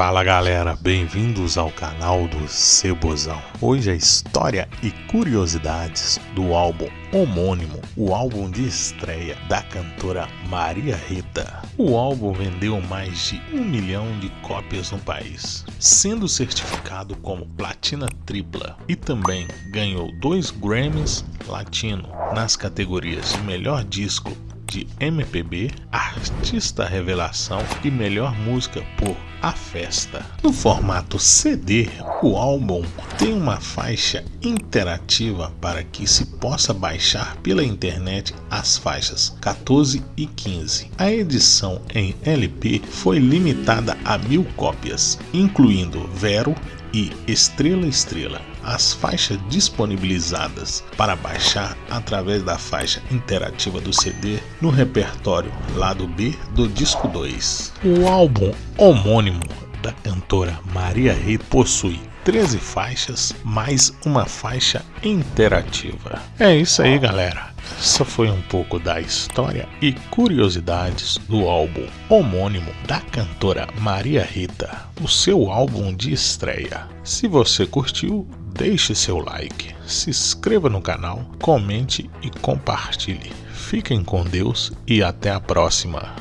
Fala galera, bem-vindos ao canal do Cebozão. Hoje a história e curiosidades do álbum homônimo, o álbum de estreia da cantora Maria Rita. O álbum vendeu mais de um milhão de cópias no país, sendo certificado como platina tripla e também ganhou dois Grammys Latino nas categorias de melhor disco de MPB, Artista Revelação e Melhor Música por A Festa. No formato CD, o álbum tem uma faixa interativa para que se possa baixar pela internet as faixas 14 e 15. A edição em LP foi limitada a mil cópias, incluindo Vero e Estrela Estrela as faixas disponibilizadas para baixar através da faixa interativa do CD no repertório lado B do disco 2. O álbum homônimo da cantora Maria Rita possui 13 faixas mais uma faixa interativa. É isso aí, galera. Essa foi um pouco da história e curiosidades do álbum homônimo da cantora Maria Rita, o seu álbum de estreia. Se você curtiu, deixe seu like, se inscreva no canal, comente e compartilhe. Fiquem com Deus e até a próxima.